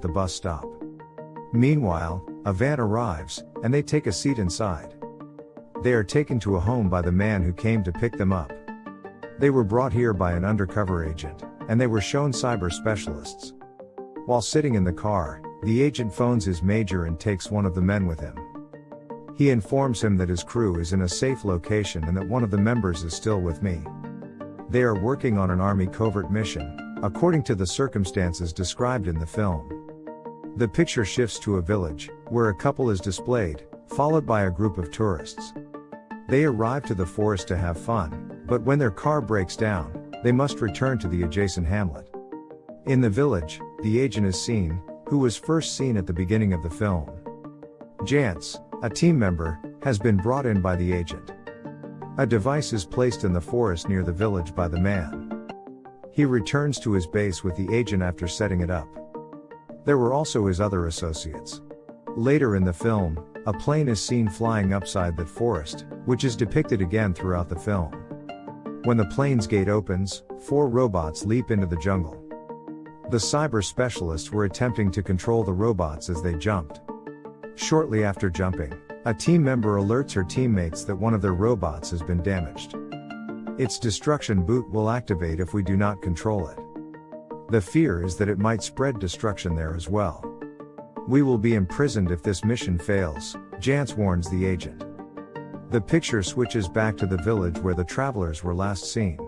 the bus stop. Meanwhile, a van arrives, and they take a seat inside. They are taken to a home by the man who came to pick them up. They were brought here by an undercover agent, and they were shown cyber specialists. While sitting in the car, the agent phones his major and takes one of the men with him. He informs him that his crew is in a safe location and that one of the members is still with me. They are working on an army covert mission, according to the circumstances described in the film. The picture shifts to a village, where a couple is displayed, followed by a group of tourists. They arrive to the forest to have fun, but when their car breaks down, they must return to the adjacent hamlet. In the village, the agent is seen, who was first seen at the beginning of the film. Jance, a team member, has been brought in by the agent. A device is placed in the forest near the village by the man. He returns to his base with the agent after setting it up. There were also his other associates. Later in the film, a plane is seen flying upside that forest, which is depicted again throughout the film. When the plane's gate opens, four robots leap into the jungle. The cyber specialists were attempting to control the robots as they jumped. Shortly after jumping, a team member alerts her teammates that one of their robots has been damaged. Its destruction boot will activate if we do not control it. The fear is that it might spread destruction there as well. We will be imprisoned if this mission fails, Jance warns the agent. The picture switches back to the village where the travelers were last seen.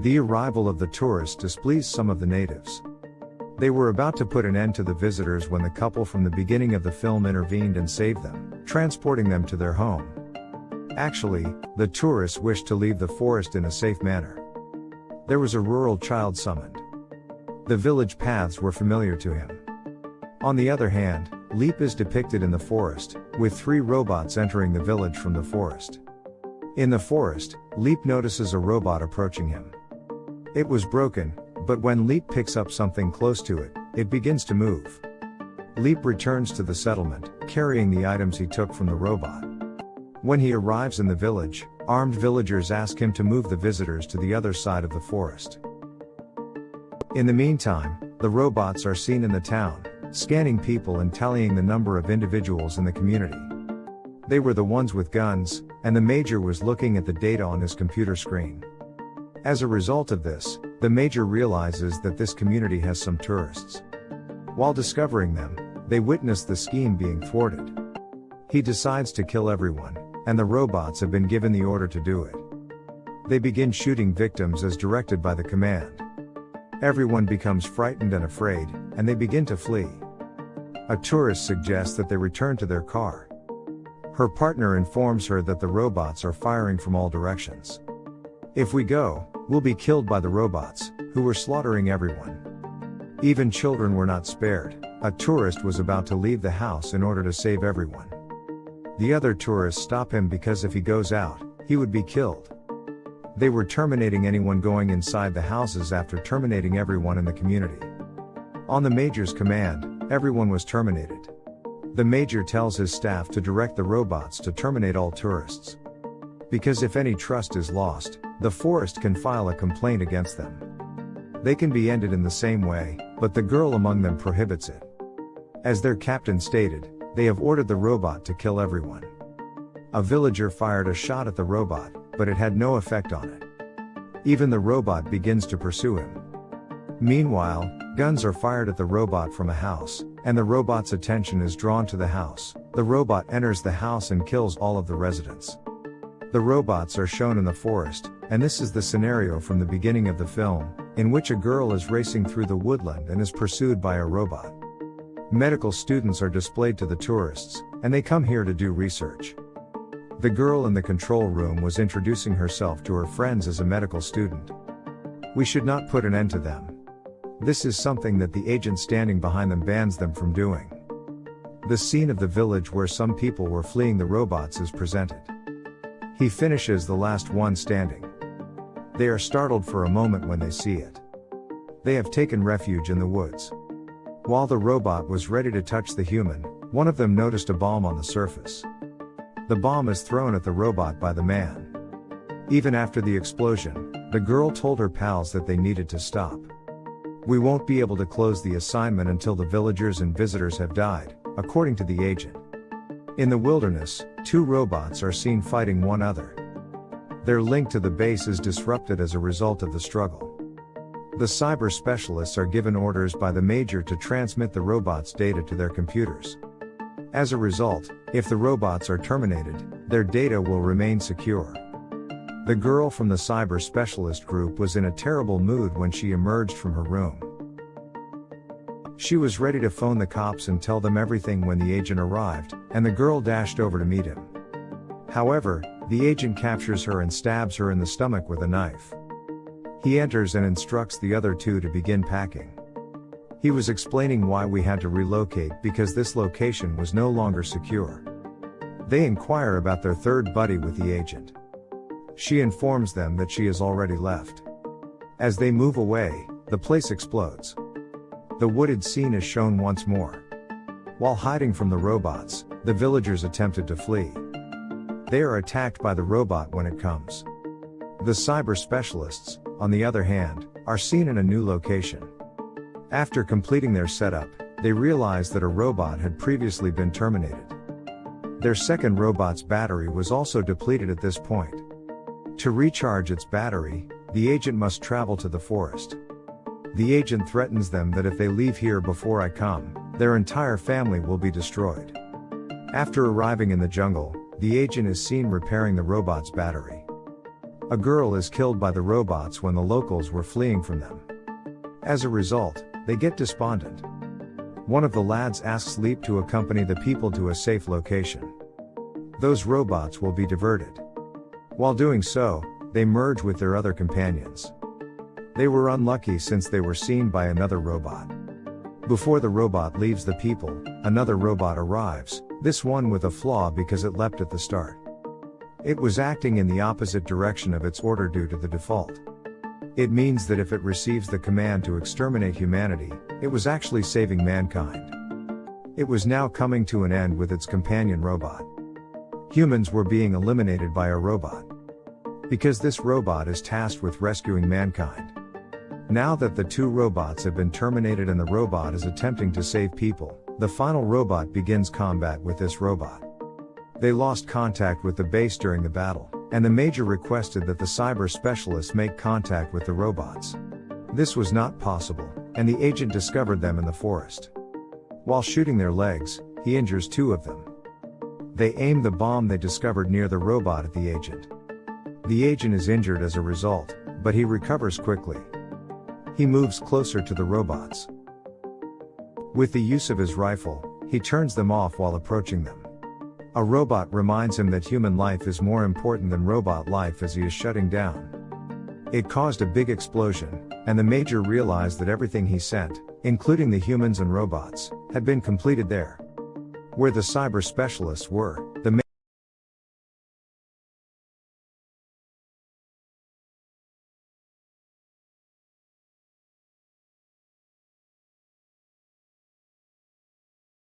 The arrival of the tourists displeased some of the natives. They were about to put an end to the visitors when the couple from the beginning of the film intervened and saved them, transporting them to their home. Actually, the tourists wished to leave the forest in a safe manner. There was a rural child summoned. The village paths were familiar to him. On the other hand, Leap is depicted in the forest, with three robots entering the village from the forest. In the forest, Leap notices a robot approaching him. It was broken, but when Leap picks up something close to it, it begins to move. Leap returns to the settlement, carrying the items he took from the robot. When he arrives in the village, armed villagers ask him to move the visitors to the other side of the forest. In the meantime, the robots are seen in the town, scanning people and tallying the number of individuals in the community. They were the ones with guns, and the major was looking at the data on his computer screen. As a result of this, the major realizes that this community has some tourists. While discovering them, they witness the scheme being thwarted. He decides to kill everyone, and the robots have been given the order to do it. They begin shooting victims as directed by the command. Everyone becomes frightened and afraid, and they begin to flee. A tourist suggests that they return to their car. Her partner informs her that the robots are firing from all directions. If we go, we'll be killed by the robots, who were slaughtering everyone. Even children were not spared. A tourist was about to leave the house in order to save everyone. The other tourists stop him because if he goes out, he would be killed. They were terminating anyone going inside the houses after terminating everyone in the community. On the major's command, everyone was terminated. The major tells his staff to direct the robots to terminate all tourists. Because if any trust is lost, the forest can file a complaint against them. They can be ended in the same way, but the girl among them prohibits it. As their captain stated, they have ordered the robot to kill everyone. A villager fired a shot at the robot, but it had no effect on it. Even the robot begins to pursue him. Meanwhile, guns are fired at the robot from a house, and the robot's attention is drawn to the house. The robot enters the house and kills all of the residents. The robots are shown in the forest, and this is the scenario from the beginning of the film, in which a girl is racing through the woodland and is pursued by a robot. Medical students are displayed to the tourists, and they come here to do research. The girl in the control room was introducing herself to her friends as a medical student. We should not put an end to them. This is something that the agent standing behind them bans them from doing. The scene of the village where some people were fleeing the robots is presented. He finishes the last one standing. They are startled for a moment when they see it. They have taken refuge in the woods. While the robot was ready to touch the human, one of them noticed a bomb on the surface. The bomb is thrown at the robot by the man. Even after the explosion, the girl told her pals that they needed to stop. We won't be able to close the assignment until the villagers and visitors have died, according to the agent. In the wilderness, two robots are seen fighting one other. Their link to the base is disrupted as a result of the struggle. The cyber specialists are given orders by the major to transmit the robots' data to their computers. As a result, if the robots are terminated, their data will remain secure. The girl from the cyber specialist group was in a terrible mood when she emerged from her room. She was ready to phone the cops and tell them everything when the agent arrived, and the girl dashed over to meet him. However, the agent captures her and stabs her in the stomach with a knife. He enters and instructs the other two to begin packing. He was explaining why we had to relocate because this location was no longer secure. They inquire about their third buddy with the agent. She informs them that she has already left. As they move away, the place explodes. The wooded scene is shown once more. While hiding from the robots, the villagers attempted to flee. They are attacked by the robot when it comes. The cyber specialists, on the other hand, are seen in a new location. After completing their setup, they realize that a robot had previously been terminated. Their second robot's battery was also depleted at this point. To recharge its battery, the agent must travel to the forest. The agent threatens them that if they leave here before I come, their entire family will be destroyed. After arriving in the jungle, the agent is seen repairing the robot's battery. A girl is killed by the robots when the locals were fleeing from them. As a result, they get despondent. One of the lads asks Leap to accompany the people to a safe location. Those robots will be diverted. While doing so, they merge with their other companions. They were unlucky since they were seen by another robot. Before the robot leaves the people, another robot arrives, this one with a flaw because it leapt at the start. It was acting in the opposite direction of its order due to the default. It means that if it receives the command to exterminate humanity, it was actually saving mankind. It was now coming to an end with its companion robot. Humans were being eliminated by a robot. Because this robot is tasked with rescuing mankind. Now that the two robots have been terminated and the robot is attempting to save people, the final robot begins combat with this robot. They lost contact with the base during the battle, and the Major requested that the cyber specialists make contact with the robots. This was not possible, and the agent discovered them in the forest. While shooting their legs, he injures two of them. They aim the bomb they discovered near the robot at the agent. The agent is injured as a result, but he recovers quickly. He moves closer to the robots. With the use of his rifle, he turns them off while approaching them. A robot reminds him that human life is more important than robot life as he is shutting down. It caused a big explosion, and the Major realized that everything he sent, including the humans and robots, had been completed there. Where the cyber specialists were, the